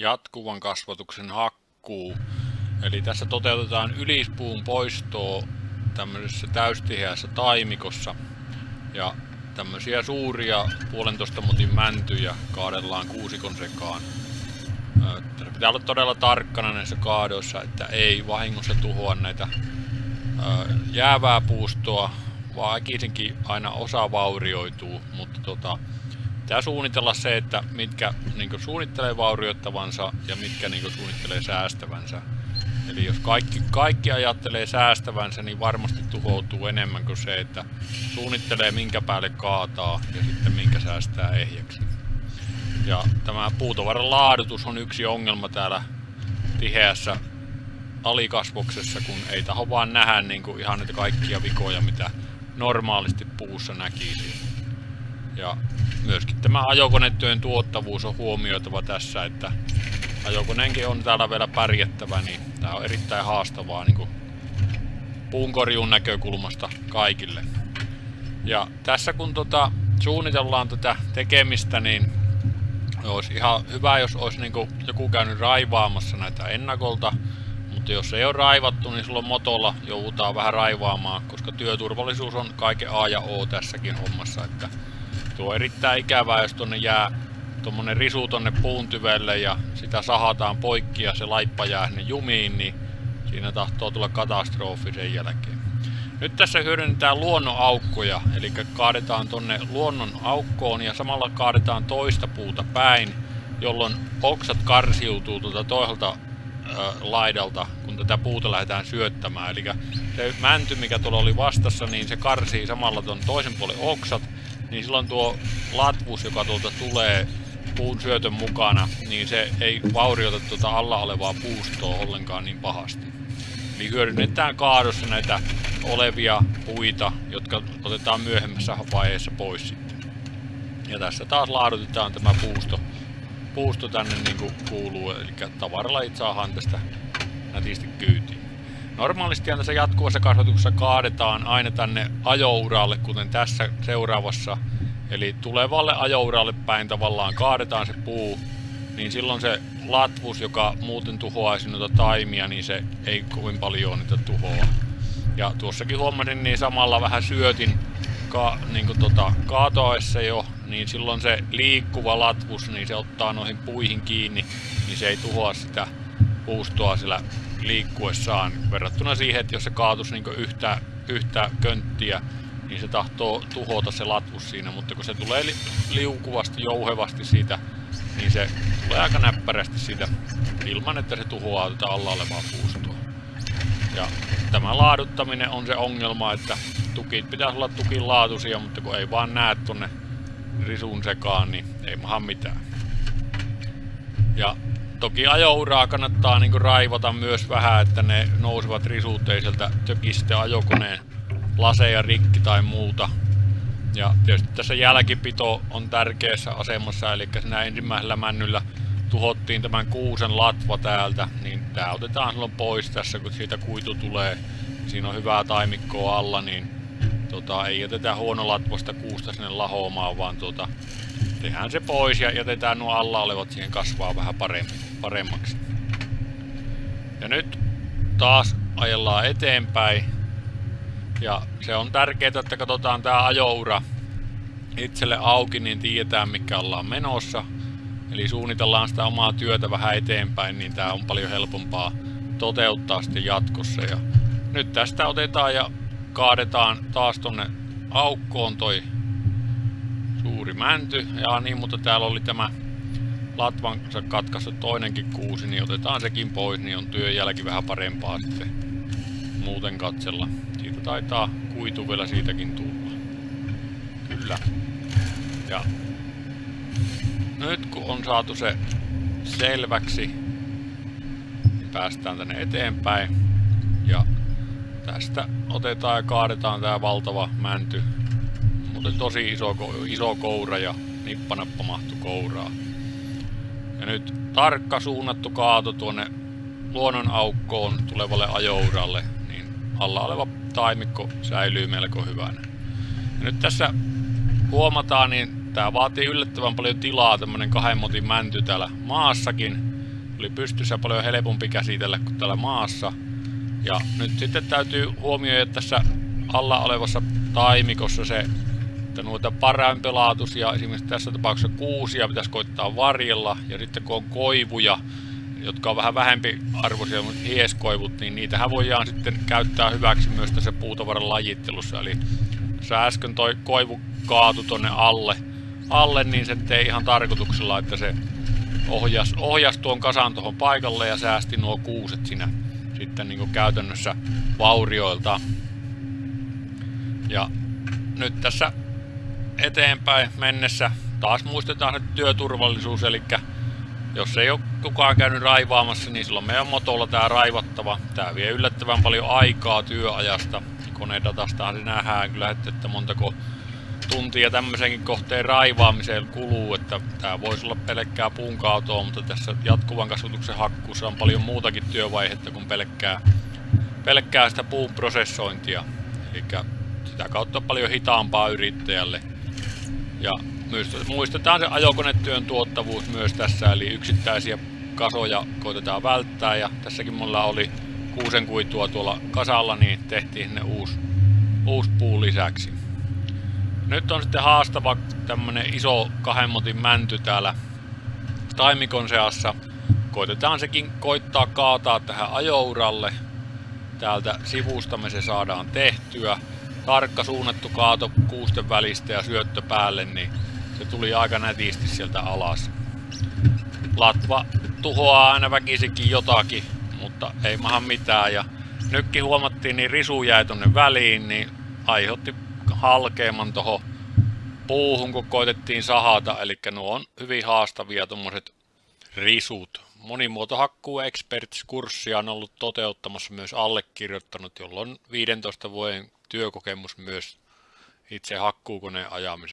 jatkuvan kasvatuksen hakkuu. Eli tässä toteutetaan ylispuun poistoa tämmöisessä täystiheässä taimikossa. Ja tämmöisiä suuria puolentoista motin mäntyjä kaadellaan kuusikon sekaan. Tässä pitää olla todella tarkkana näissä kaadoissa, että ei vahingossa tuhoa näitä jäävää puustoa, vaan äkisinkin aina osa vaurioituu, mutta tota, pitää suunnitella se, että mitkä niin suunnittelee vaurioittavansa ja mitkä niin suunnittelee säästävänsä. Eli jos kaikki, kaikki ajattelee säästävänsä, niin varmasti tuhoutuu enemmän kuin se, että suunnittelee minkä päälle kaataa ja sitten minkä säästää ehjäksi. Ja tämä puutovaran laadutus on yksi ongelma täällä tiheässä alikasvoksessa, kun ei taho vaan nähdä niin kuin ihan niitä kaikkia vikoja, mitä normaalisti puussa näkisi. Ja myöskin tämä ajokonetyön tuottavuus on huomioitava tässä, että ajokoneenkin on täällä vielä pärjättävä, niin tää on erittäin haastavaa niin puunkorjuun näkökulmasta kaikille. Ja tässä kun tota, suunnitellaan tätä tekemistä, niin olisi ihan hyvä, jos olisi niin joku käynyt raivaamassa näitä ennakolta, mutta jos ei ole raivattu, niin silloin motolla joudutaan vähän raivaamaan, koska työturvallisuus on kaiken A ja O tässäkin hommassa. Että tuo on erittäin ikävää, jos tonne jää tuommoinen risu tonne puuntyvelle ja sitä sahataan poikki ja se laippa jää sinne jumiin, niin siinä tahtoo tulla katastrofi sen jälkeen. Nyt tässä hyödynnetään luonnon aukkoja, eli kaadetaan tonne luonnon aukkoon ja samalla kaadetaan toista puuta päin, jolloin oksat karsiutuu tuolta toiselta laidalta, kun tätä puuta lähdetään syöttämään. Eli se mänty, mikä tuolla oli vastassa, niin se karsii samalla tuon toisen puolen oksat, niin silloin tuo latvus, joka tuolta tulee puun syötön mukana, niin se ei vaurioita tuota alla olevaa puustoa ollenkaan niin pahasti. Eli hyödynnetään kaadossa näitä olevia puita, jotka otetaan myöhemmässä vaiheessa pois sitten. Ja tässä taas laadutetaan tämä puusto puusto tänne niin kuin kuuluu, eli tavaralajit saadaan tästä nätisti kyytiin. Normaalisti tässä jatkuvassa kasvatuksessa kaadetaan aina tänne ajouralle, kuten tässä seuraavassa. Eli tulevalle ajouralle päin tavallaan kaadetaan se puu, niin silloin se latvus, joka muuten tuhoaisi noita taimia, niin se ei kovin paljon niitä tuhoa. Ja tuossakin huomasin, niin samalla vähän syötin ka, niin kuin tota, kaatoessa jo niin silloin se liikkuva latvus, niin se ottaa noihin puihin kiinni, niin se ei tuhoa sitä puustoa sillä liikkuessaan. Verrattuna siihen, että jos se kaatus niin yhtä, yhtä könttiä, niin se tahtoo tuhota se latvus siinä, mutta kun se tulee li liukuvasti, jouhevasti siitä, niin se tulee aika näppärästi siitä ilman, että se tuhoaa tätä alla olevaa puustoa. Ja tämä laaduttaminen on se ongelma, että tukit pitäisi olla tukin laatuisia, mutta kun ei vaan näe tuonne risun sekaan, niin ei maha mitään. Ja toki ajouraa kannattaa niinku raivata myös vähän, että ne nousevat risut ei sieltä tökistä ajokoneen laseja rikki tai muuta. Ja tietysti tässä jälkipito on tärkeässä asemassa, eli siinä ensimmäisellä männyllä tuhottiin tämän kuusen latva täältä, niin tää otetaan silloin pois tässä, kun siitä kuitu tulee. Siinä on hyvää taimikkoa alla, niin tota, ei jätetä huonolatvasta kuusta sinne lahoamaan, vaan tota, tehdään se pois ja jätetään nuo alla olevat siihen kasvaa vähän paremmin, paremmaksi. Ja nyt taas ajellaan eteenpäin. Ja se on tärkeää, että katsotaan tää ajoura itselle auki, niin tiedetään mikä ollaan menossa. Eli suunnitellaan sitä omaa työtä vähän eteenpäin, niin tää on paljon helpompaa toteuttaa sitten jatkossa. Ja nyt tästä otetaan ja kaadetaan taas tonne aukkoon toi suuri mänty. Ja niin, mutta täällä oli tämä latvansa katkaisu toinenkin kuusi, niin otetaan sekin pois, niin on työjälki vähän parempaa sitten muuten katsella. Siitä taitaa kuitu vielä siitäkin tulla. Kyllä. Ja nyt kun on saatu se selväksi, niin päästään tänne eteenpäin. Ja Tästä otetaan ja kaadetaan tää valtava mänty. Muuten tosi iso, iso koura ja nippanappa mahtu kouraa. Ja nyt tarkka suunnattu kaato tuonne luonnon aukkoon tulevalle ajouralle, niin alla oleva taimikko säilyy melko hyvänä. Ja nyt tässä huomataan, niin tää vaatii yllättävän paljon tilaa, tämmönen kahden motin mänty täällä maassakin. oli pystyssä paljon helpompi käsitellä kuin täällä maassa. Ja nyt sitten täytyy huomioida tässä alla olevassa taimikossa se, että noita parempelaatuisia, esimerkiksi tässä tapauksessa kuusia pitäisi koittaa varjella, ja sitten kun on koivuja, jotka on vähän vähempi arvoisia, mutta hieskoivut, niin niitähän voidaan sitten käyttää hyväksi myös tässä puutavaran lajittelussa. Eli jos äsken toi koivu kaatu tonne alle, alle, niin se tei ihan tarkoituksella, että se ohjas, ohjas tuon kasan tuohon paikalle ja säästi nuo kuuset siinä sitten niin kuin käytännössä vaurioilta. Ja nyt tässä eteenpäin mennessä taas muistetaan se työturvallisuus, eli jos ei ole kukaan käynyt raivaamassa, niin silloin meidän motolla tämä raivattava. Tämä vie yllättävän paljon aikaa työajasta. Konedatastahan se nähdään kyllä, että montako tuntia tämmöisenkin kohteen raivaamiseen kuluu, että tämä voisi olla pelkkää puunkautoa, mutta tässä jatkuvan kasvatuksen hakkuussa on paljon muutakin työvaihetta kuin pelkkää, pelkkää sitä puun prosessointia. Eli sitä kautta paljon hitaampaa yrittäjälle. Ja muistetaan se ajokonetyön tuottavuus myös tässä, eli yksittäisiä kasoja koitetaan välttää, ja tässäkin mulla oli kuusen kuitua tuolla kasalla, niin tehtiin sinne uusi, uusi puu lisäksi. Nyt on sitten haastava tämmönen iso kahden motin mänty täällä taimikon seassa. Koitetaan sekin koittaa kaataa tähän ajouralle. Täältä sivustamme se saadaan tehtyä. Tarkka suunnattu kaato kuusten välistä ja syöttö päälle, niin se tuli aika nätisti sieltä alas. Latva tuhoaa aina väkisikin jotakin, mutta ei maha mitään. Ja nytkin huomattiin, niin risu jäi tonne väliin, niin aiheutti halkeaman tuohon puuhun, kun koitettiin sahata. Eli nuo on hyvin haastavia tuommoiset risut. Monimuotohakkuu Experts-kurssia on ollut toteuttamassa myös allekirjoittanut, jolloin 15 vuoden työkokemus myös itse hakkuukoneen ajamisessa.